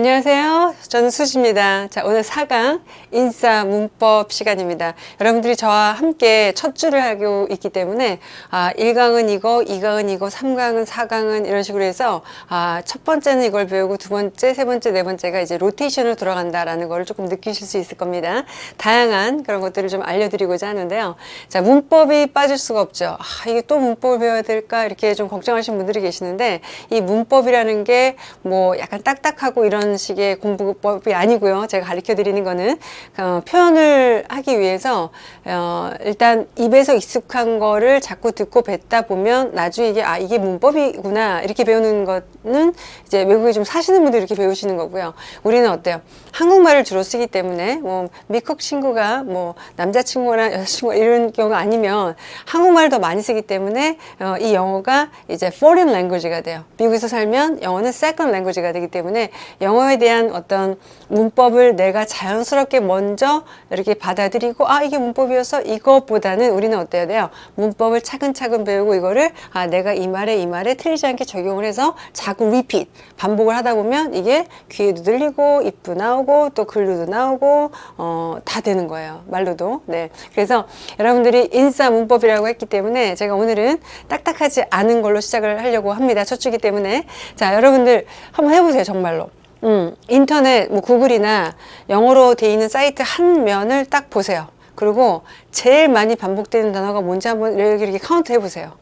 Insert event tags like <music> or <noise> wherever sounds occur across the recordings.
안녕하세요. 저는 수지입니다. 자, 오늘 4강 인싸 문법 시간입니다. 여러분들이 저와 함께 첫 줄을 하고 있기 때문에 아, 1강은 이거, 2강은 이거, 3강은 4강은 이런 식으로 해서 아, 첫 번째는 이걸 배우고 두 번째, 세 번째, 네 번째가 이제 로테이션으로 돌아간다라는 걸 조금 느끼실 수 있을 겁니다. 다양한 그런 것들을 좀 알려드리고자 하는데요. 자, 문법이 빠질 수가 없죠. 아, 이게 또 문법을 배워야 될까? 이렇게 좀 걱정하시는 분들이 계시는데 이 문법이라는 게 뭐 약간 딱딱하고 이런 이런 식의 공부법이 아니고요. 제가 가르쳐 드리는 거는 어, 표현을 하기 위해서 어, 일단 입에서 익숙한 거를 자꾸 듣고 뱉다 보면 나중에 이게 아 이게 문법이구나 이렇게 배우는 거는 이제 외국에 좀 사시는 분들이 이렇게 배우시는 거고요. 우리는 어때요? 한국말을 주로 쓰기 때문에 뭐 미국 친구가 뭐 남자친구나 여자친구 이런 경우가 아니면 한국말을 더 많이 쓰기 때문에 어, 이 영어가 이제 foreign language가 돼요. 미국에서 살면 영어는 second language가 되기 때문에 영어 에 대한 어떤 문법을 내가 자연스럽게 먼저 이렇게 받아들이고 아 이게 문법이어서 이것보다는 우리는 어때야 돼요? 문법을 차근차근 배우고 이거를 아 내가 이 말에 이 말에 틀리지 않게 적용을 해서 자꾸 repeat 반복을 하다 보면 이게 귀에도 들리고 입도 나오고 또 글로도 나오고 어, 다 되는 거예요. 말로도. 네. 그래서 여러분들이 인싸 문법이라고 했기 때문에 제가 오늘은 딱딱하지 않은 걸로 시작을 하려고 합니다. 첫 주기 때문에. 자 여러분들 한번 해보세요 정말로 음, 인터넷 뭐 구글이나 영어로 돼 있는 사이트 한 면을 딱 보세요. 그리고 제일 많이 반복되는 단어가 뭔지 한번 이렇게, 이렇게 카운트 해보세요.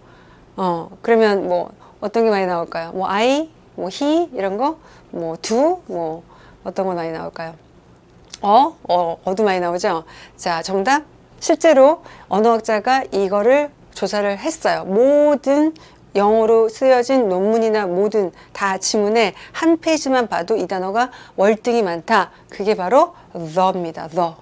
어, 그러면 뭐 어떤 게 많이 나올까요? 뭐 I, 뭐 he 이런 거, 뭐 do, 뭐 어떤 거 많이 나올까요? 어, 어, 어도 많이 나오죠. 자, 정답. 실제로 언어학자가 이거를 조사를 했어요. 모든 영어로 쓰여진 논문이나 모든 다 지문에 한 페이지만 봐도 이 단어가 월등히 많다. 그게 바로 the입니다. the.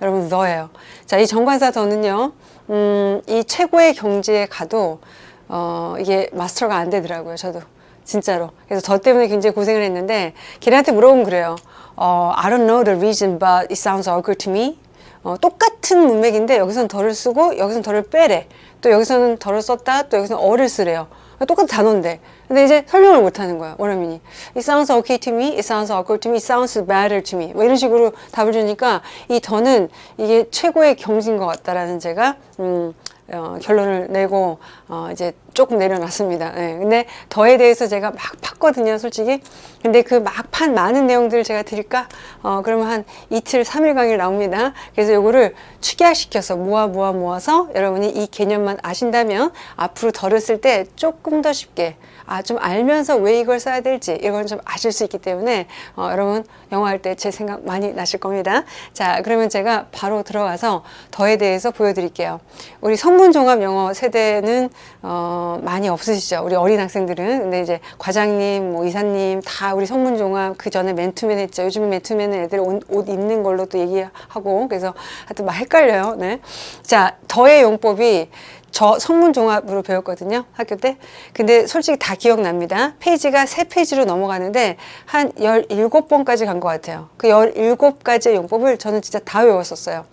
여러분 the예요. 자, 이 정관사 the는요. 음, 이 최고의 경지에 가도 어, 이게 마스터가 안 되더라고요. 저도. 진짜로. 그래서 저 때문에 굉장히 고생을 했는데 걔네한테 물어보면 그래요. 어, I don't know the reason but it sounds awkward to me. 어, 똑같은 문맥인데 여기서는 덜을 쓰고 여기서는 덜을 빼래. 또 여기서는 덜을 썼다 또 여기서는 어를 쓰래요 똑같은 단어인데. 근데 이제 설명을 못하는 거야 원어민이. It sounds okay to me, it sounds awkward to me, it sounds better to me. 뭐 이런 식으로 답을 주니까 이 더는 이게 최고의 경지인 것 같다라는 제가 음, 어, 결론을 내고 어, 이제 조금 내려놨습니다. 네, 근데 더에 대해서 제가 막 팠거든요, 솔직히. 근데 그 막 판 많은 내용들을 제가 드릴까? 어, 그러면 한 이틀, 삼일 강의 나옵니다. 그래서 요거를 축약시켜서 모아 모아 모아서 여러분이 이 개념만 아신다면 앞으로 덜을 쓸때 조금 더 쉽게 아, 좀 알면서 왜 이걸 써야 될지 이건 좀 아실 수 있기 때문에 어, 여러분 영어 할 때 제 생각 많이 나실 겁니다. 자, 그러면 제가 바로 들어가서 the에 대해서 보여드릴게요. 우리 성문종합 영어 세대는 어, 많이 없으시죠? 우리 어린 학생들은. 근데 이제 과장님, 뭐 이사님 다 우리 성문종합 그 전에 맨투맨 했죠. 요즘에 맨투맨은 애들 옷, 옷 입는 걸로 또 얘기하고 그래서 하여튼 막 헷갈려요. 네. 자, the의 용법이 저 성문 종합으로 배웠거든요 학교 때. 근데 솔직히 다 기억납니다. 페이지가 세 페이지로 넘어가는데 한 17번까지 간 것 같아요. 그 17가지의 용법을 저는 진짜 다 외웠었어요.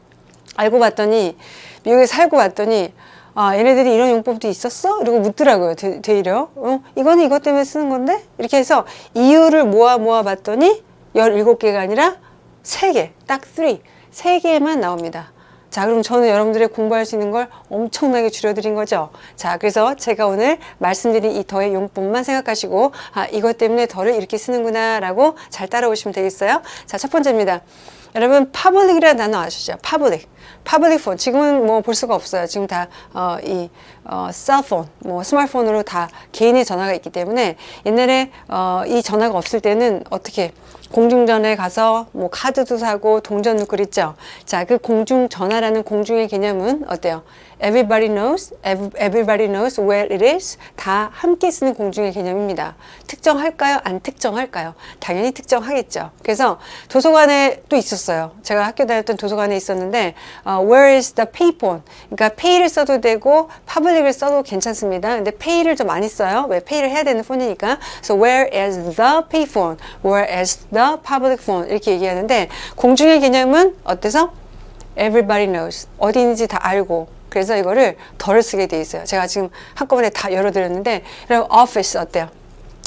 알고 봤더니 미국에 살고 봤더니 아 얘네들이 이런 용법도 있었어? 이러고 묻더라고요 되, 되려. 어, 이거는 이것 때문에 쓰는 건데? 이렇게 해서 이유를 모아 모아 봤더니 17개가 아니라 3개 딱 3, 3개만 나옵니다 자 그럼 저는 여러분들의 공부할 수 있는 걸 엄청나게 줄여드린 거죠? 자 그래서 제가 오늘 말씀드린 이 더의 용법만 생각하시고 아 이것 때문에 더를 이렇게 쓰는구나 라고 잘 따라오시면 되겠어요? 자 첫 번째입니다. 여러분 public이라는 단어 아시죠? public public phone 지금은 뭐 볼 수가 없어요. 지금 다이 어, cell phone 뭐 스마트폰으로 다 개인의 전화가 있기 때문에 옛날에 어, 이 전화가 없을 때는 어떻게 공중전화에 가서 뭐 카드도 사고 동전 넣고 그랬죠. 자, 그 공중전화라는 공중의 개념은 어때요? Everybody knows, everybody knows where it is. 다 함께 쓰는 공중의 개념입니다. 특정할까요? 안 특정할까요? 당연히 특정하겠죠. 그래서 도서관에 또 있었어요. 제가 학교 다녔던 도서관에 있었는데 uh, Where is the payphone? 그러니까 pay를 써도 되고 public을 써도 괜찮습니다. 근데 pay를 좀 많이 써요. 왜 pay를 해야 되는 폰이니까. So where is the payphone? Where is the public phone? 이렇게 얘기하는데 공중의 개념은 어때서? Everybody knows. 어디 있는지 다 알고 그래서 이거를 덜 쓰게 돼 있어요. 제가 지금 한꺼번에 다 열어드렸는데 그럼 office 어때요?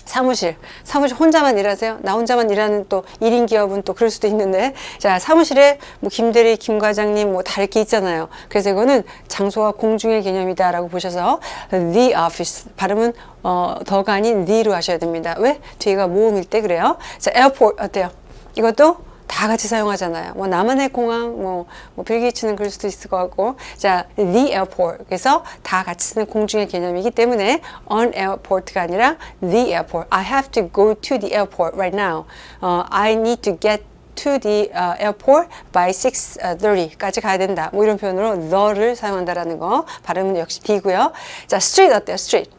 사무실, 사무실 혼자만 일하세요? 나 혼자만 일하는 또 1인 기업은 또 그럴 수도 있는데 자 사무실에 뭐 김대리, 김 과장님 뭐다 이렇게 있잖아요. 그래서 이거는 장소와 공중의 개념이다 라고 보셔서 the office 발음은 어, 더가 아닌 the로 하셔야 됩니다. 왜? 뒤가 모음일 때 그래요. 자 airport 어때요? 이것도 다 같이 사용하잖아요. 뭐 나만의 공항, 뭐, 뭐 빌게이츠는 그럴 수도 있을 것 같고, 자, the airport. 그래서 다 같이 쓰는 공중의 개념이기 때문에 on airport가 아니라 the airport. I have to go to the airport right now. 어, I need to get to the uh, airport by 6:30까지 가야 된다. 뭐 이런 표현으로 the를 사용한다라는 거. 발음은 역시 D고요. 자, street 어때요? street.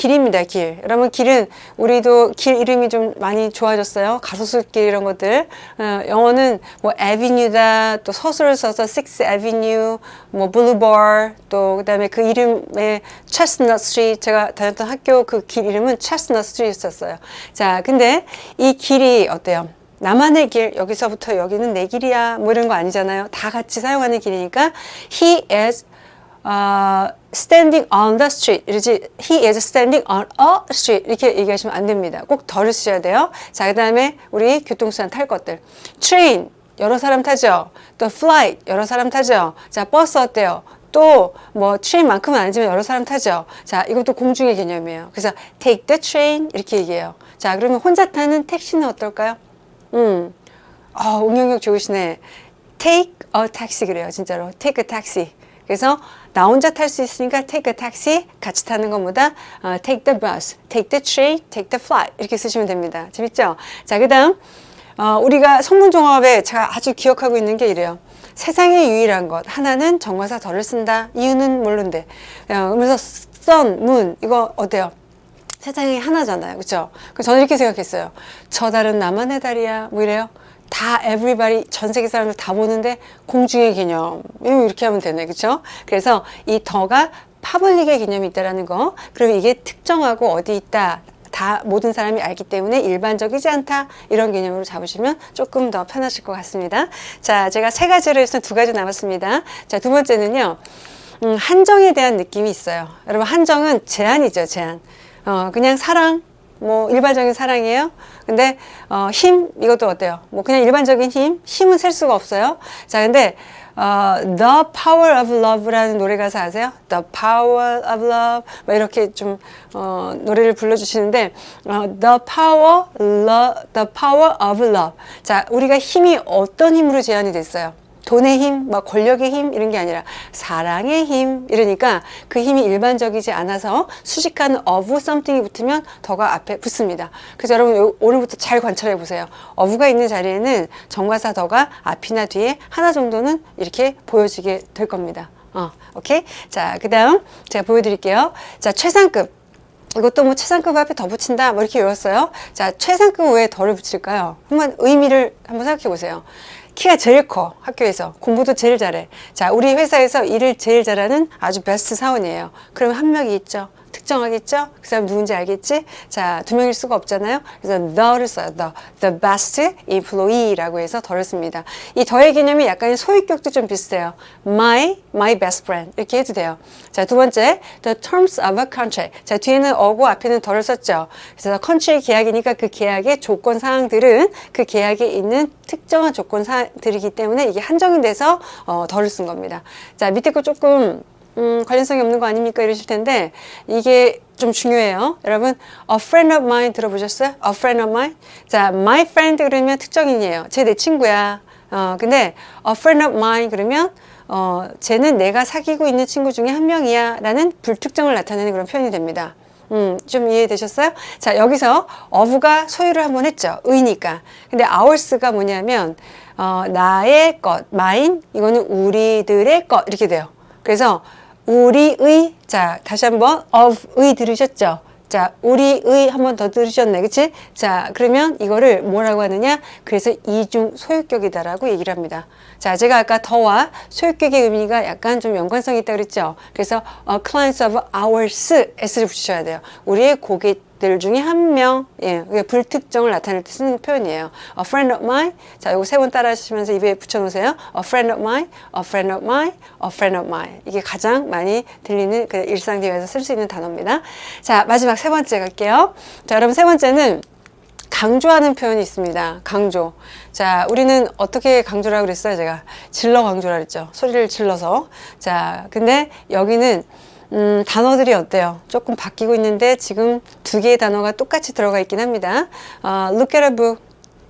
길입니다, 길. 여러분, 길은 우리도 길 이름이 좀 많이 좋아졌어요. 가로수길 이런 것들. 어, 영어는 뭐 avenue다, 또 서술을 써서 six avenue, 뭐 boulevard, 또 그 다음에 그 이름에 chestnut 제가 다녔던 학교 그 길 이름은 chestnut street였었어요. 자, 근데 이 길이 어때요? 나만의 길 여기서부터 여기는 내 길이야 뭐 이런 거 아니잖아요 다 같이 사용하는 길이니까 he is uh, standing on the street 이러지 he is standing on a street 이렇게 얘기하시면 안 됩니다 꼭 덜을 쓰셔야 돼요 자 그 다음에 우리 교통수단 탈 것들 train 여러 사람 타죠 또 flight 여러 사람 타죠 자 버스 어때요 또 뭐 트레인만큼은 아니지만 여러 사람 타죠. 자, 이것도 공중의 개념이에요. 그래서 take the train 이렇게 얘기해요. 자, 그러면 혼자 타는 택시는 어떨까요? 음, 아, 응용력 좋으시네. Take a taxi 그래요, 진짜로. Take a taxi. 그래서 나 혼자 탈 수 있으니까 take a taxi 같이 타는 것보다 어, take the bus, take the train, take the flight 이렇게 쓰시면 됩니다. 재밌죠? 자, 그 다음 어, 우리가 성문종합에 제가 아주 기억하고 있는 게 이래요. 세상에 유일한 것 하나는 정과사 덜을 쓴다. 이유는 모르는데 어, 그래서 sun, moon 이거 어때요? 세상에 하나잖아요. 그렇죠? 그 저는 이렇게 생각했어요. 저 달은 나만의 달이야. 뭐 이래요. 다 everybody 전 세계 사람들 다 보는데 공중의 개념. 이렇게 하면 되네. 그렇죠 그래서 이 더가 파블릭의 개념이 있다라는 거. 그럼 이게 특정하고 어디 있다. 다 모든 사람이 알기 때문에 일반적이지 않다. 이런 개념으로 잡으시면 조금 더 편하실 것 같습니다. 자 제가 세 가지를 해서 두 가지 남았습니다. 자 두 번째는요. 음, 한정에 대한 느낌이 있어요. 여러분 한정은 제한이죠 제한. 어, 그냥 사랑 뭐 일반적인 사랑이에요. 근데 어, 힘 이것도 어때요? 뭐 그냥 일반적인 힘, 힘은 셀 수가 없어요. 자, 근데 어, The Power of Love라는 노래 가사 아세요? The Power of Love 뭐 이렇게 좀 어, 노래를 불러주시는데 어, The Power, Love, The Power of Love. 자, 우리가 힘이 어떤 힘으로 제한이 됐어요? 돈의 힘, 막 권력의 힘 이런 게 아니라 사랑의 힘 이러니까 그 힘이 일반적이지 않아서 수식하는 of something이 붙으면 더가 앞에 붙습니다. 그래서 여러분 오늘부터 잘 관찰해 보세요. of가 있는 자리에는 정과사 더가 앞이나 뒤에 하나 정도는 이렇게 보여지게 될 겁니다. 어, 오케이? 자, 그 다음 제가 보여드릴게요. 자, 최상급. 이것도 뭐 최상급 앞에 더 붙인다 뭐 이렇게 외웠어요. 자, 최상급 왜 덜을 붙일까요? 한번 의미를 한번 생각해 보세요. 키가 제일 커 학교에서. 공부도 제일 잘해. 자 우리 회사에서 일을 제일 잘하는 아주 베스트 사원이에요. 그러면 한 명이 있죠 특정하겠죠? 그 사람 누군지 알겠지? 자, 두 명일 수가 없잖아요. 그래서 the를 써요. the, the best employee라고 해서 더를 씁니다. 이 더의 개념이 약간 소유격도 좀 비슷해요. my, my best friend 이렇게 해도 돼요. 자, 두 번째, the terms of a contract. 자, 뒤에는 a고 앞에는 the를 썼죠. 그래서 contract 계약이니까 그 계약의 조건 사항들은 그 계약에 있는 특정한 조건 사항들이기 때문에 이게 한정이 돼서 어, the를 쓴 겁니다. 자, 밑에 거 조금 음, 관련성이 없는 거 아닙니까? 이러실 텐데 이게 좀 중요해요. 여러분, a friend of mine 들어보셨어요? a friend of mine? 자, my friend 그러면 특정인이에요. 쟤 내 친구야. 어, 근데 a friend of mine 그러면 어, 쟤는 내가 사귀고 있는 친구 중에 한 명이야 라는 불특정을 나타내는 그런 표현이 됩니다. 음, 좀 이해되셨어요? 자, 여기서 of가 소유를 한번 했죠. 의니까. 근데 ours가 뭐냐면, 어, 나의 것, mine, 이거는 우리들의 것, 이렇게 돼요. 그래서 우리의 자 다시 한번 of의 들으셨죠? 자 우리의 한 번 더 들으셨네. 그치? 자 그러면 이거를 뭐라고 하느냐? 그래서 이중 소유격이다 라고 얘기를 합니다. 자 제가 아까 더와 소유격의 의미가 약간 좀 연관성이 있다 그랬죠? 그래서 uh, clients of ours s를 붙이셔야 돼요. 우리의 고객 들 중에 한 명, 예, 그게 불특정을 나타낼 때 쓰는 표현이에요. A friend of mine. 자, 요거 세 번 따라 하시면서 입에 붙여놓으세요. A friend of mine, a friend of mine, a friend of mine. 이게 가장 많이 들리는 그 일상 대화에서 쓸 수 있는 단어입니다. 자, 마지막 세 번째 갈게요. 자, 여러분 세 번째는 강조하는 표현이 있습니다. 강조. 자, 우리는 어떻게 강조라고 그랬어요? 제가 질러 강조라 그랬죠. 소리를 질러서. 자, 근데 여기는 음, 단어들이 어때요? 조금 바뀌고 있는데 지금 두 개의 단어가 똑같이 들어가 있긴 합니다. 어, look at a book.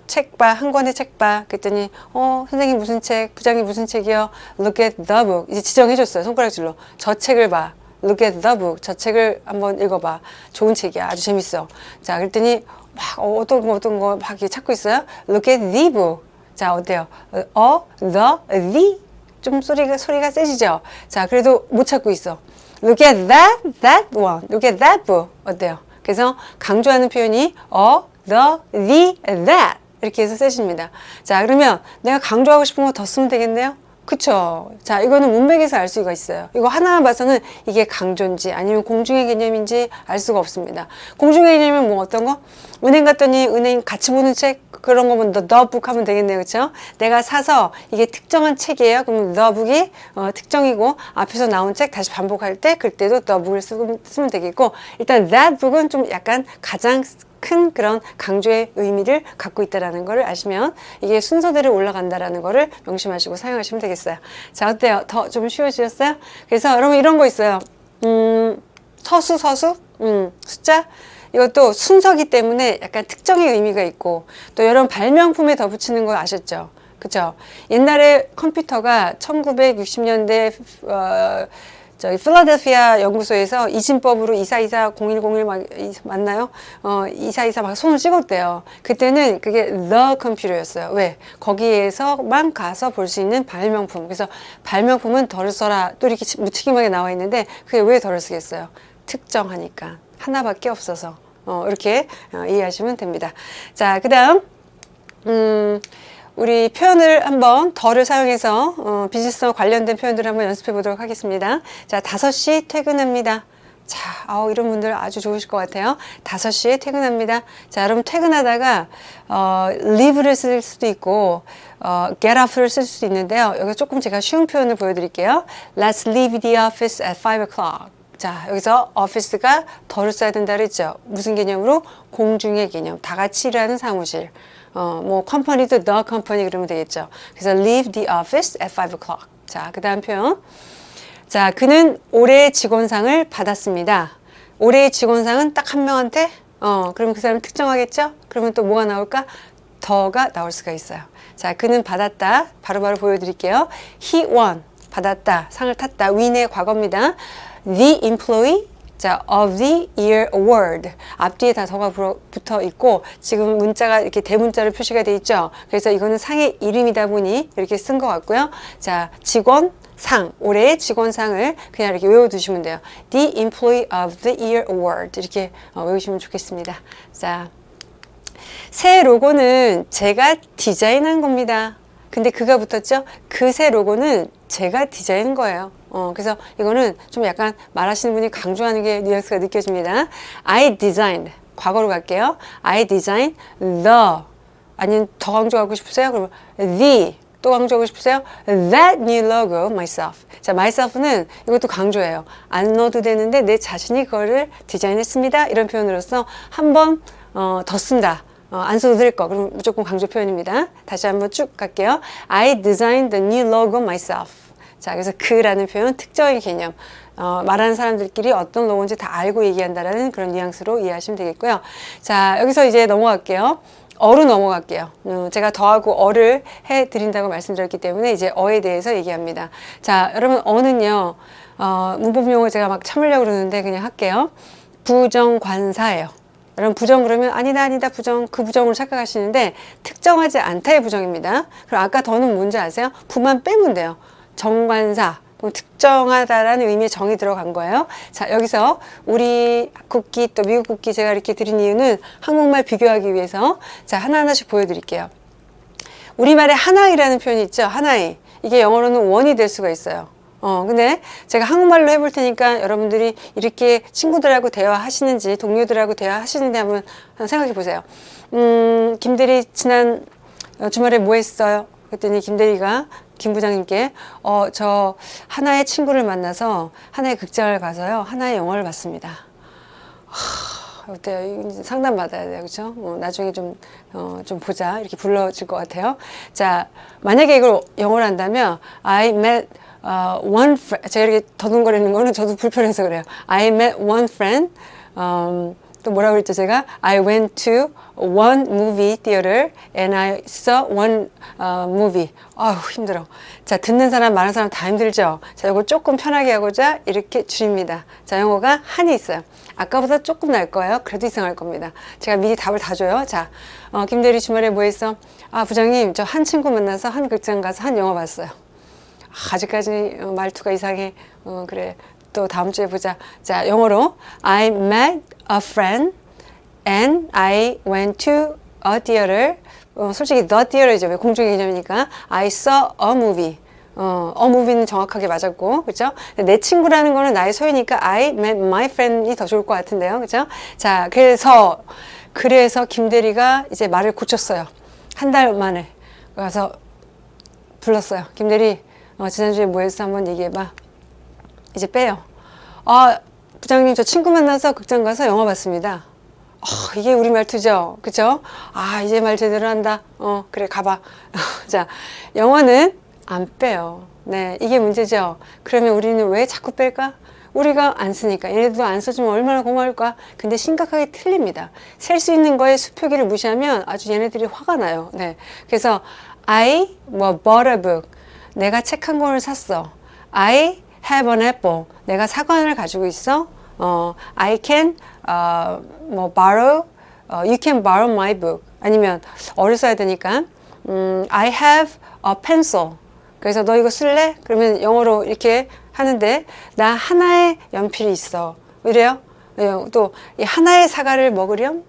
책 봐, 한 권의 책 봐. 그랬더니, 어, 선생님 무슨 책, 부장님 무슨 책이요? Look at the book. 이제 지정해줬어요. 손가락질로. 저 책을 봐. Look at the book. 저 책을 한번 읽어봐. 좋은 책이야. 아주 재밌어. 자, 그랬더니, 막 어, 어떤 거, 어떤 거 막 찾고 있어요. Look at the book. 자, 어때요? 어, the, the. 좀 소리가, 소리가 세지죠? 자, 그래도 못 찾고 있어. Look at that, that one. Look at that book. 어때요? 그래서 강조하는 표현이 어, the, the, that. 이렇게 해서 쓰십니다. 자, 그러면 내가 강조하고 싶은 거 더 쓰면 되겠네요? 그쵸. 자, 이거는 문맥에서 알 수가 있어요. 이거 하나만 봐서는 이게 강조인지 아니면 공중의 개념인지 알 수가 없습니다. 공중의 개념은 뭐 어떤 거? 은행 갔더니 은행 같이 보는 책 그런 거면 the, the book 하면 되겠네요. 그쵸? 내가 사서 이게 특정한 책이에요. the book이 어, 특정이고 앞에서 나온 책 다시 반복할 때 그때도 book을 쓰면, 되겠고 일단 that book은 좀 약간 가장 큰 그런 강조의 의미를 갖고 있다라는 것을 아시면 이게 순서대로 올라간다라는 것을 명심하시고 사용하시면 되겠어요. 자, 어때요? 더 좀 쉬워지셨어요? 그래서 여러분 이런 거 있어요. 음, 서수, 서수, 음, 숫자. 이것도 순서기 때문에 약간 특정의 의미가 있고 또 여러분 발명품에 더 붙이는 거 아셨죠? 그죠? 옛날에 컴퓨터가 1960년대 어, 저기 필라델피아 연구소에서 이진법으로 2424 0101 막, 맞나요? 어, 2424막 손을 찍었대요. 그때는 그게 the computer였어요. 왜? 거기에서만 가서 볼 수 있는 발명품. 그래서 발명품은 덜을 써라. 또 이렇게 무책임하게 나와 있는데 그게 왜 덜을 쓰겠어요? 특정하니까. 하나밖에 없어서. 어, 이렇게 어, 이해하시면 됩니다. 자, 그 다음, 음, 우리 표현을 한번 덜을 사용해서 어, 비즈니스와 관련된 표현들을 한번 연습해 보도록 하겠습니다. 자, 5시 퇴근합니다. 자, 아우, 이런 분들 아주 좋으실 것 같아요. 5시에 퇴근합니다. 자, 여러분 퇴근하다가 어, leave를 쓸 수도 있고 어, get up를 쓸 수도 있는데요. 여기 조금 제가 쉬운 표현을 보여드릴게요. Let's leave the office at 5 o'clock. 자, 여기서 office가 덜을 써야 된다 그랬죠. 무슨 개념으로? 공중의 개념. 다 같이 일하는 사무실. 어, 뭐 컴퍼니도 the company 그러면 되겠죠. 그래서 leave the office at 5 o'clock. 자, 그 다음 표현. 자, 그는 올해의 직원상을 받았습니다. 올해의 직원상은 딱 한 명한테 어, 그러면 그 사람 특정하겠죠? 그러면 또 뭐가 나올까? 더가 나올 수가 있어요. 자, 그는 받았다. 바로바로 바로 보여드릴게요. He won. 받았다. 상을 탔다. win의 과거입니다. The employee 자, of the year award. 앞뒤에 다 더가 붙어 있고, 지금 문자가 이렇게 대문자로 표시가 돼 있죠. 그래서 이거는 상의 이름이다 보니 이렇게 쓴 것 같고요. 자, 직원, 상, 올해의 직원상을 그냥 이렇게 외워두시면 돼요. The Employee of the Year Award. 이렇게 어, 외우시면 좋겠습니다. 자, 새 로고는 제가 디자인한 겁니다. 근데 그가 붙었죠? 그 새 로고는 제가 디자인한 거예요. 어, 그래서 이거는 좀 약간 말하시는 분이 강조하는 게 뉘앙스가 느껴집니다. I designed. 과거로 갈게요. I designed the. 아니면 더 강조하고 싶으세요? 그러면 the. 또 강조하고 싶으세요? That new logo myself. 자, myself는 이것도 강조해요. 안 넣어도 되는데 내 자신이 그거를 디자인했습니다. 이런 표현으로서 한번 어, 더 쓴다. 어, 안 써도 될 거. 그럼 무조건 강조 표현입니다. 다시 한번 쭉 갈게요. I designed the new logo myself. 자, 그래서 그라는 표현 특정의 개념. 어, 말하는 사람들끼리 어떤 로고인지 다 알고 얘기한다라는 그런 뉘앙스로 이해하시면 되겠고요. 자, 여기서 이제 넘어갈게요. 어로 넘어갈게요. 음, 제가 더하고 어를 해드린다고 말씀드렸기 때문에 이제 어에 대해서 얘기합니다. 자, 여러분 어는요, 어, 문법 용어 제가 막 참으려고 그러는데 그냥 할게요. 부정관사예요. 여러분 부정 그러면 아니다 아니다 부정 그 부정으로 착각하시는데 특정하지 않다의 부정입니다. 그럼 아까 더는 뭔지 아세요? 부만 빼면 돼요. 정관사 특정하다라는 의미의 정이 들어간 거예요. 자, 여기서 우리 국기 또 미국 국기 제가 이렇게 드린 이유는 한국말 비교하기 위해서 자, 하나하나씩 보여드릴게요. 우리말에 하나이라는 표현이 있죠. 하나이. 이게 영어로는 원이 될 수가 있어요. 어, 근데 제가 한국말로 해볼 테니까 여러분들이 이렇게 친구들하고 대화하시는지 동료들하고 대화하시는지 한번 생각해 보세요. 음, 김대리 지난 주말에 뭐 했어요? 그랬더니 김대리가 김 부장님께 어, 저 하나의 친구를 만나서 하나의 극장을 가서요. 하나의 영화를 봤습니다. 하, 어때요? 상담 받아야 돼요. 그렇죠? 어, 나중에 좀, 어, 좀 보자. 이렇게 불러질 것 같아요. 자, 만약에 이걸 영어로 한다면 I met uh, one friend. 제가 이렇게 더듬거리는 거는 저도 불편해서 그래요. I met one friend. 음, 또 뭐라고 그랬죠 제가? I went to one movie theater and I saw one uh, movie. 아우 힘들어. 자 듣는 사람 말하는 사람 다 힘들죠? 자 이거 조금 편하게 하고자 이렇게 줄입니다. 자 영어가 한이 있어요. 아까보다 조금 날 거예요. 그래도 이상할 겁니다. 제가 미리 답을 다 줘요. 자 어, 김대리 주말에 뭐 했어? 아 부장님 저 한 친구 만나서 한 극장 가서 한 영화 봤어요 아, 아직까지 어, 말투가 이상해 어, 그래 또 다음 주에 보자. 자, 영어로 I met a friend and I went to a theater. 어, 솔직히 the theater이죠. 왜 공중의 개념이니까 I saw a movie. 어, a movie는 정확하게 맞았고, 그죠? 내 친구라는 거는 나의 소유니까 I met my friend이 더 좋을 것 같은데요, 그죠? 자, 그래서 그래서 김대리가 이제 말을 고쳤어요. 한 달 만에 가서 불렀어요. 김대리, 어, 지난주에 뭐 했어? 한번 얘기해봐. 이제 빼요. 아, 부장님, 저 친구 만나서 극장 가서 영화 봤습니다. 어, 이게 우리 말투죠. 그죠? 아, 이제 말 제대로 한다. 어, 그래, 가봐. <laughs> 자, 영화는 안 빼요. 네, 이게 문제죠. 그러면 우리는 왜 자꾸 뺄까? 우리가 안 쓰니까 얘네들도 안 써주면 얼마나 고마울까 근데 심각하게 틀립니다 셀 수 있는 거에 수표기를 무시하면 아주 얘네들이 화가 나요 네 그래서 I 뭐 bought a book 내가 책 한 권을 샀어 I have an apple. 내가 사과를 가지고 있어. 어, I can 어, 뭐 borrow. 어, you can borrow my book. 아니면 어를 써야 되니까 음, I have a pencil. 그래서 너 이거 쓸래? 그러면 영어로 이렇게 하는데 나 하나의 연필이 있어. 이래요? 또이 하나의 사과를 먹으렴?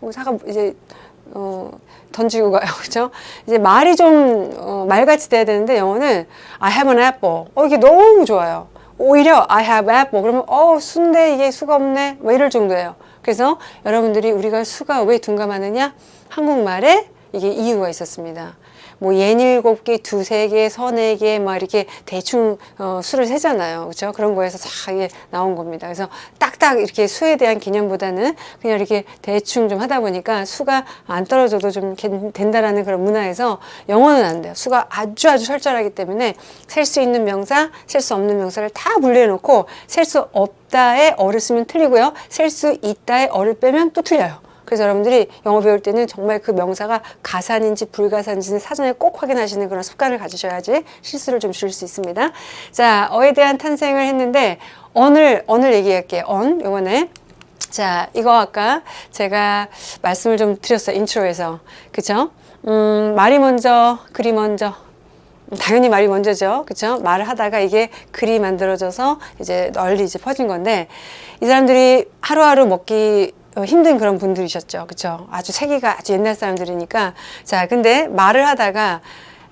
뭐 사과 이제 어, 던지고 가요. <laughs> 그죠? 이제 말이 좀, 어, 말같이 돼야 되는데, 영어는 I have an apple. 어, 이게 너무 좋아요. 오히려 I have apple. 그러면, 어, 순대 이게 수가 없네. 뭐 이럴 정도예요. 그래서 여러분들이 우리가 수가 왜 둔감하느냐? 한국말에 이게 이유가 있었습니다. 뭐 예닐곱 개, 두세 개, 서네 개, 막 이렇게 대충 어, 수를 세잖아요. 그렇죠? 그런 거에서 쫙 이게 나온 겁니다. 그래서 딱딱 이렇게 수에 대한 개념보다는 그냥 이렇게 대충 좀 하다 보니까 수가 안 떨어져도 좀 된다라는 그런 문화에서 영어는 안 돼요. 수가 아주 아주 철저하기 때문에 셀 수 있는 명사, 셀 수 없는 명사를 다 분리해 놓고 셀 수 없다의 어를 쓰면 틀리고요. 셀 수 있다의 어를 빼면 또 틀려요. 그래서 여러분들이 영어 배울 때는 정말 그 명사가 가산인지 불가산인지 사전에 꼭 확인하시는 그런 습관을 가지셔야지 실수를 좀 줄일 수 있습니다. 자, a에 대한 탄생을 했는데 an을 an을 얘기할게요. an 요번에 자, 이거 아까 제가 말씀을 좀 드렸어요. intro에서. 그죠? 음, 말이 먼저, 글이 먼저. 당연히 말이 먼저죠. 그쵸? 말을 하다가 이게 글이 만들어져서 이제 널리 이제 퍼진 건데, 이 사람들이 하루하루 먹기 어, 힘든 그런 분들이셨죠. 그쵸? 아주 세기가 아주 옛날 사람들이니까. 자, 근데 말을 하다가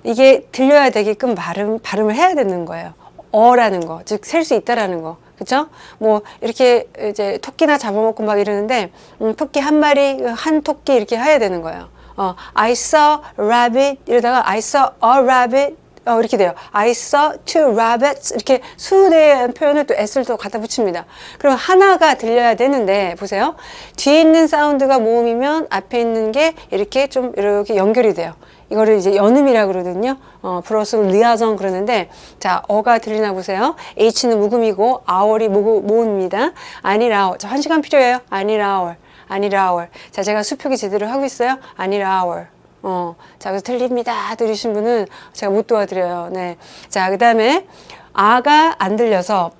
이게 들려야 되게끔 발음, 발음을 해야 되는 거예요. 어라는 거. 즉, 셀 수 있다라는 거. 그쵸? 뭐, 이렇게 이제 토끼나 잡아먹고 막 이러는데, 음, 토끼 한 마리, 한 토끼 이렇게 해야 되는 거예요. 어, I saw rabbit 이러다가 I saw a rabbit 어, 이렇게 돼요. I saw two rabbits. 이렇게 수에 대한 표현을 또 s를 또 갖다 붙입니다. 그럼 하나가 들려야 되는데, 보세요. 뒤에 있는 사운드가 모음이면 앞에 있는 게 이렇게 좀 이렇게 연결이 돼요. 이거를 이제 연음이라 그러거든요. 어, 플러스 리아정 그러는데, 자, 어가 들리나 보세요. H는 묵음이고, 아월이 모음입니다. 아니라, 저한 시간 필요해요. 아니라, 아니라, 자, 제가 수표기 제대로 하고 있어요. 아니라, 어, 자, 그래서 틀립니다. 들으신 분은 제가 못 도와드려요. 네. 자, 그 다음에 아가 안 들려서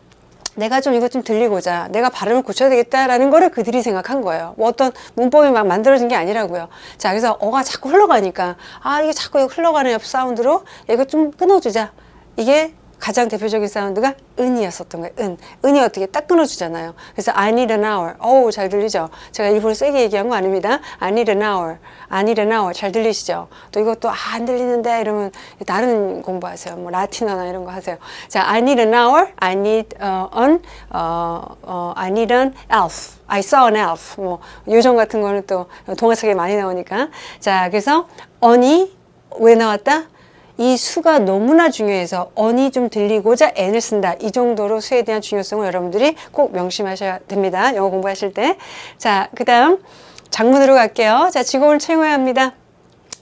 내가 좀 이거 좀 들리고자 내가 발음을 고쳐야 되겠다라는 거를 그들이 생각한 거예요. 뭐 어떤 문법이 막 만들어진 게 아니라고요. 자, 그래서 어가 자꾸 흘러가니까 아, 이게 자꾸 흘러가는 옆 사운드로 이거 좀 끊어주자. 이게 가장 대표적인 사운드가 은이었었던 거예요. 은. 은이 어떻게 딱 끊어주잖아요. 그래서 I need an hour. 어우, 잘 들리죠? 제가 일부러 세게 얘기한 거 아닙니다. I need an hour. I need an hour. 잘 들리시죠? 또 이것도 아, 안 들리는데 이러면 다른 공부하세요. 뭐 라틴어나 이런 거 하세요. 자, I need an hour. I need uh, an, uh, uh, I need an elf. I saw an elf. 뭐 요정 같은 거는 또 동화책에 많이 나오니까. 자, 그래서 on이 왜 나왔다? 이 수가 너무나 중요해서 언이 좀 들리고자 n을 쓴다. 이 정도로 수에 대한 중요성을 여러분들이 꼭 명심하셔야 됩니다. 영어 공부하실 때. 자, 그 다음 장문으로 갈게요. 자, 직원을 채용해야 합니다.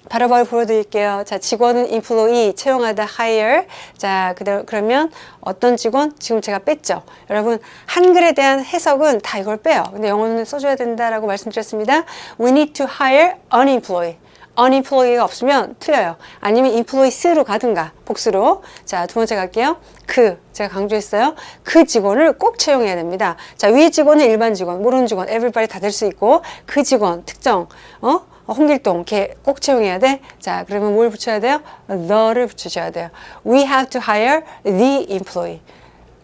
바로바로 보여드릴게요. 자, 직원은 employee, 채용하다 hire. 자, 그다 그러면 어떤 직원? 지금 제가 뺐죠. 여러분, 한글에 대한 해석은 다 이걸 빼요. 근데 영어는 써줘야 된다라고 말씀드렸습니다. We need to hire an employee. Unemployed가 없으면 틀려요. 아니면 employees로 가든가 복수로. 자, 두 번째 갈게요. 그 제가 강조했어요. 그 직원을 꼭 채용해야 됩니다. 자, 위 직원은 일반 직원, 모르는 직원, everybody 다 될 수 있고 그 직원 특정 어? 홍길동 걔 꼭 채용해야 돼. 자, 그러면 뭘 붙여야 돼요? the를 붙이셔야 돼요. We have to hire the employee.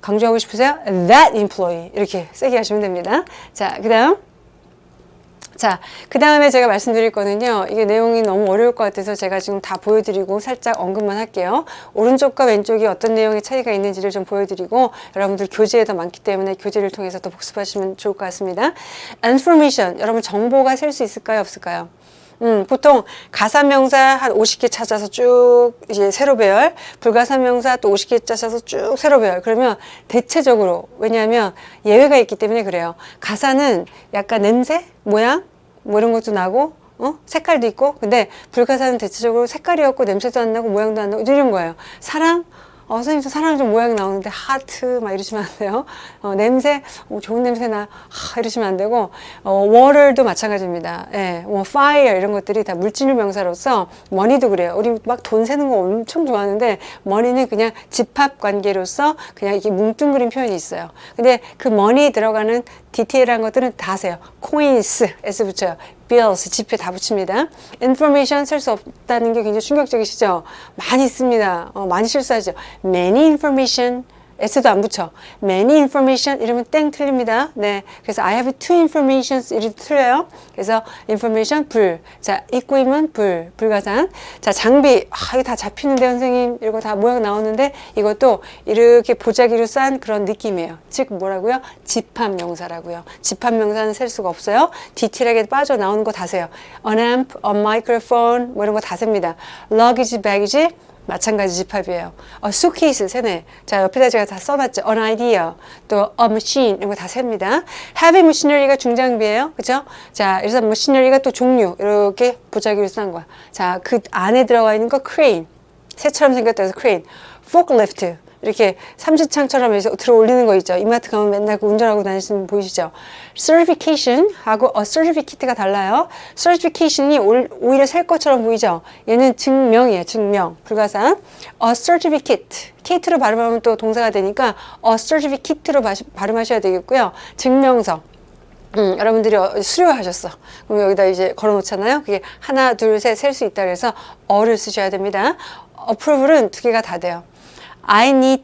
강조하고 싶으세요? that employee. 이렇게 세게 하시면 됩니다. 자, 그 다음 자, 그 다음에 제가 말씀드릴 거는요. 이게 내용이 너무 어려울 것 같아서 제가 지금 다 보여드리고 살짝 언급만 할게요. 오른쪽과 왼쪽이 어떤 내용의 차이가 있는지를 좀 보여드리고 여러분들 교재에 더 많기 때문에 교재를 통해서 또 복습하시면 좋을 것 같습니다. information, 여러분 정보가 셀 수 있을까요? 없을까요? 음, 보통 가사명사 한 50개 찾아서 쭉 이제 세로 배열, 불가사명사 또 50개 찾아서 쭉 세로 배열. 그러면 대체적으로 왜냐하면 예외가 있기 때문에 그래요. 가사는 약간 냄새, 모양 뭐 이런 것도 나고 어? 색깔도 있고 근데 불가사는 대체적으로 색깔이 없고 냄새도 안 나고 모양도 안 나고 이런 거예요. 사랑 어, 선생님 저 사랑 좀 모양 나오는데 하트 막 이러시면 안 돼요. 어, 냄새 어, 좋은 냄새 나 하, 이러시면 안 되고 어, water도 마찬가지입니다. 예, 뭐 fire 이런 것들이 다 물질 명사로서 money도 그래요. 우리 막 돈 세는 거 엄청 좋아하는데 money는 그냥 집합 관계로서 그냥 이게 뭉뚱그린 표현이 있어요. 근데 그 money 들어가는 디테일한 것들은 다 세요. coins s 붙여요. Bills 지폐 다 붙입니다. information 쓸 수 없다는 게 굉장히 충격적이시죠? 많이 씁니다. 어, 많이 실수하죠. many information S도 안 붙여. many information 이러면 땡 틀립니다. 네. 그래서 I have two informations 이렇게 틀려요. 그래서 information 불. 자, 입구임은 불. 불가산. 자, 장비. 아, 이게 다 잡히는데 선생님. 이거 다 모양 나오는데 이것도 이렇게 보자기로 싼 그런 느낌이에요. 즉 뭐라고요? 집합 명사라고요. 집합 명사는 셀 수가 없어요. 디테일하게 빠져나오는 거 다 세요. an amp, a microphone 뭐 이런 거 다 셉니다. luggage, baggage 마찬가지 집합이에요. 어, 수케이스 세네. 자 옆에다 제가 다 써놨죠. an idea, 또 a machine 이런 거 다 셉니다. heavy machinery가 중장비예요. 그죠? 자 그래서 machinery가 또 종류 이렇게 보자기로 싼 거야. 자 그 안에 들어가 있는 거 crane. 새처럼 생겼다 해서 crane. forklift. 이렇게 삼지창처럼 해서 들어 올리는 거 있죠. 이마트 가면 맨날 그 운전하고 다니시는 분 보이시죠? certification 하고 a certificate가 달라요. certification이 오히려 셀 것처럼 보이죠? 얘는 증명이에요. 증명. 불가산. a certificate. cate로 발음하면 또 동사가 되니까 a certificate로 발음하셔야 되겠고요. 증명서. 음, 여러분들이 어, 수료하셨어. 그럼 여기다 이제 걸어 놓잖아요. 그게 하나, 둘, 셋 셀 수 있다 그래서 어를 쓰셔야 됩니다. approval은 두 개가 다 돼요. I need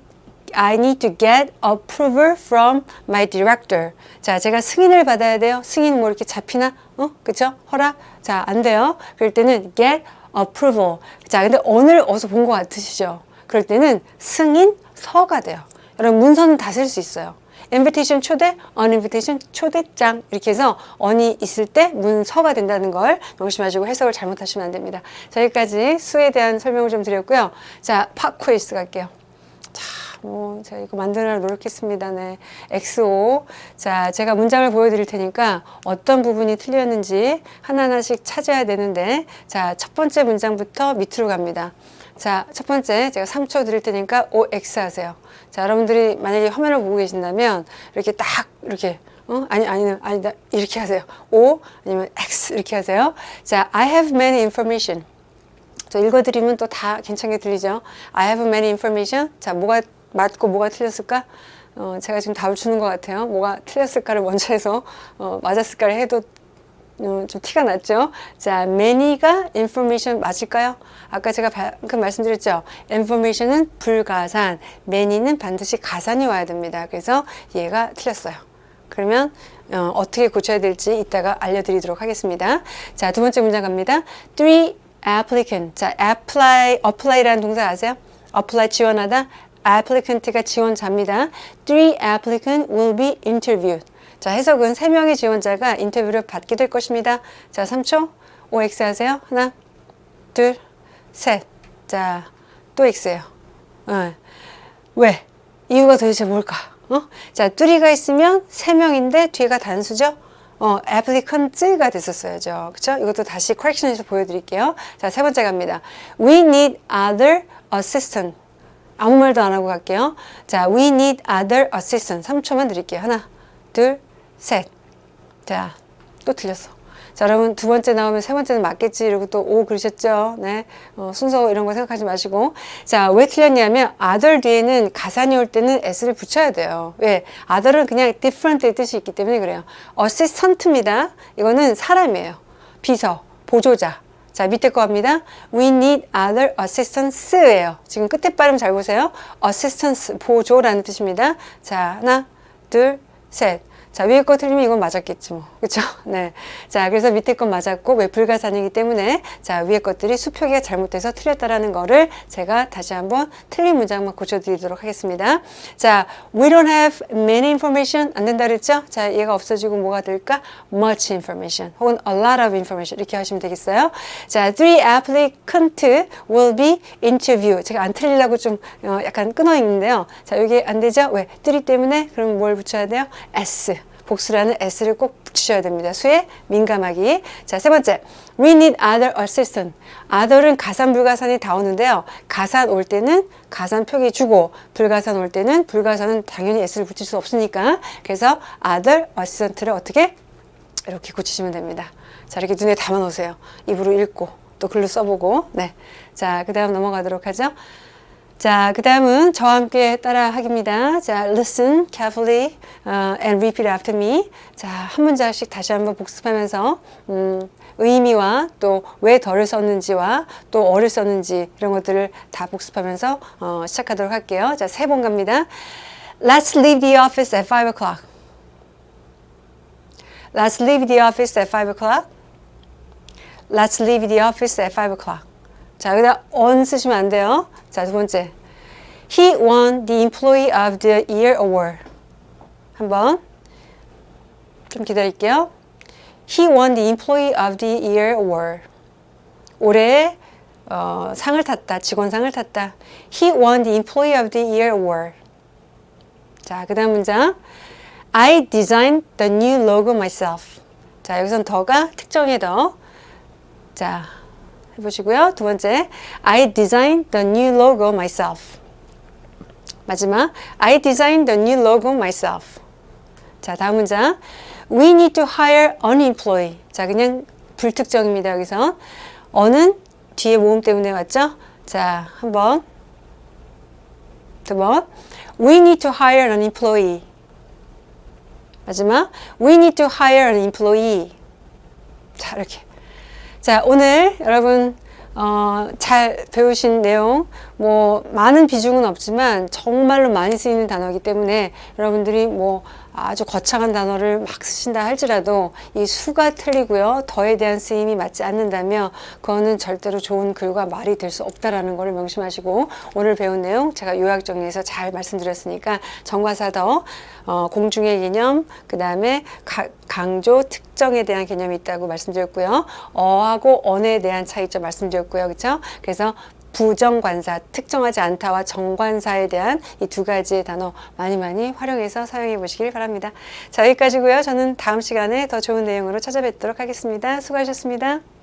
I need to get approval from my director. 자, 제가 승인을 받아야 돼요. 승인 뭐 이렇게 잡히나? 어? 그쵸? 허락? 자, 안 돼요. 그럴 때는 get approval. 자, 근데 오늘 어디서 본 것 같으시죠? 그럴 때는 승인 서가 돼요. 여러분, 문서는 다 쓸 수 있어요. invitation 초대, on invitation 초대장 이렇게 해서 on이 있을 때 문서가 된다는 걸 명심하시고 해석을 잘못하시면 안 됩니다. 자, 여기까지 수에 대한 설명을 좀 드렸고요. 자, 팝 퀴즈 갈게요. 뭐 제가 이거 만드느라 노력했습니다. 네. XO. 자, 제가 문장을 보여드릴 테니까 어떤 부분이 틀렸는지 하나하나씩 찾아야 되는데 자, 첫 번째 문장부터 밑으로 갑니다. 자, 첫 번째 제가 3초 드릴 테니까 OX 하세요. 자, 여러분들이 만약에 화면을 보고 계신다면 이렇게 딱 이렇게 어? 아니, 아니, 아니다. 이렇게 하세요. O 아니면 X 이렇게 하세요. 자, I have many information. 저 읽어드리면 또 다 괜찮게 들리죠? I have many information. 자, 뭐가 맞고 뭐가 틀렸을까? 어, 제가 지금 답을 주는 것 같아요. 뭐가 틀렸을까를 먼저 해서 어, 맞았을까를 해도 음, 좀 티가 났죠? 자, many가 information 맞을까요? 아까 제가 방금 말씀드렸죠? information은 불가산, many는 반드시 가산이 와야 됩니다. 그래서 얘가 틀렸어요. 그러면 어, 떻게 고쳐야 될지 이따가 알려드리도록 하겠습니다. 자, 두 번째 문장 갑니다. Three applicant. 자, apply, apply라는 동사 아세요? apply 지원하다. applicant가 지원자입니다. Three applicant will be interviewed. 자, 해석은 세 명의 지원자가 인터뷰를 받게 될 것입니다. 자, 3초. OX 하세요. 하나, 둘, 셋. 자, 또 X예요. 어. 왜? 이유가 도대체 뭘까? 어? 자, 뚜리가 있으면 세 명인데 뒤가 단수죠? 어, applicant가 됐었어야죠. 그쵸? 이것도 다시 correction에서 보여드릴게요. 자, 세 번째 갑니다. We need other assistant. 아무 말도 안 하고 갈게요. 자, we need other assistant. 3초만 드릴게요. 하나, 둘, 셋. 자, 또 틀렸어. 자, 여러분 두 번째 나오면 세 번째는 맞겠지 이러고 또 오 그러셨죠? 네, 어, 순서 이런 거 생각하지 마시고 자, 왜 틀렸냐면 other 뒤에는 가산이 올 때는 s를 붙여야 돼요. 왜? other은 그냥 different의 뜻이 있기 때문에 그래요. assistant입니다. 이거는 사람이에요. 비서, 보조자. 자, 밑에 거 합니다. We need other assistance예요. 지금 끝에 발음 잘 보세요. assistance, 보조라는 뜻입니다. 자, 하나, 둘, 셋. 자, 위에 거 틀리면 이건 맞았겠지 뭐. 그쵸? <laughs> 네. 자, 그래서 밑에 건 맞았고, 왜 불가산이기 때문에, 자, 위에 것들이 수표기가 잘못돼서 틀렸다라는 거를 제가 다시 한번 틀린 문장만 고쳐드리도록 하겠습니다. 자, we don't have many information. 안 된다 그랬죠? 자, 얘가 없어지고 뭐가 될까? much information. 혹은 a lot of information. 이렇게 하시면 되겠어요. 자, three applicant will be interview. 제가 안 틀리려고 좀 어, 약간 끊어 있는데요. 자, 여기 안 되죠? 왜? three 때문에 그럼 뭘 붙여야 돼요? s. 복수라는 s를 꼭 붙이셔야 됩니다. 수에 민감하기. 자, 세 번째. We need other assistant. other은 가산, 불가산이 다 오는데요. 가산 올 때는 가산 표기 주고 불가산 올 때는 불가산은 당연히 s를 붙일 수 없으니까 그래서 other assistant를 어떻게 이렇게 고치시면 됩니다. 자, 이렇게 눈에 담아 놓으세요. 입으로 읽고 또 글로 써보고 네. 자, 그 다음 넘어가도록 하죠. 자, 그 다음은 저와 함께 따라 하기입니다. 자, listen carefully uh, and repeat after me. 자, 한 문장씩 다시 한번 복습하면서 음, 의미와 또 왜 덜을 썼는지와 또 어를 썼는지 이런 것들을 다 복습하면서 어, 시작하도록 할게요. 자, 세 번 갑니다. Let's leave the office at 5 o'clock. Let's leave the office at 5 o'clock. Let's leave the office at 5 o'clock. 자, 여기다 on 쓰시면 안 돼요. 자, 두 번째. He won the Employee of the Year Award. 한번 좀 기다릴게요. He won the Employee of the Year Award. 올해 어, 상을 탔다. 직원상을 탔다. He won the Employee of the Year Award. 자, 그 다음 문장. I designed the new logo myself. 자, 여기선 더가 특정의 더. 자, 해보시고요. 두 번째, I designed the new logo myself. 마지막, I designed the new logo myself. 자, 다음 문장, We need to hire an employee. 자, 그냥 불특정입니다. 여기서 어는 뒤에 모음 때문에 왔죠? 자, 한 번, 두 번, We need to hire an employee. 마지막, We need to hire an employee. 자, 이렇게. 자, 오늘 여러분 어, 잘 배우신 내용 뭐 많은 비중은 없지만 정말로 많이 쓰이는 단어이기 때문에 여러분들이 뭐 아주 거창한 단어를 막 쓰신다 할지라도 이 수가 틀리고요. 더에 대한 쓰임이 맞지 않는다면 그거는 절대로 좋은 글과 말이 될 수 없다라는 것을 명심하시고 오늘 배운 내용 제가 요약 정리해서 잘 말씀드렸으니까 정과사더 어, 공중의 개념 그 다음에 강조 특정에 대한 개념이 있다고 말씀드렸고요. 어하고 언에 대한 차이점 말씀드렸고요. 그렇죠? 그래서 부정관사, 특정하지 않다와 정관사에 대한 이 두 가지의 단어 많이 많이 활용해서 사용해 보시길 바랍니다. 자, 여기까지고요. 저는 다음 시간에 더 좋은 내용으로 찾아뵙도록 하겠습니다. 수고하셨습니다.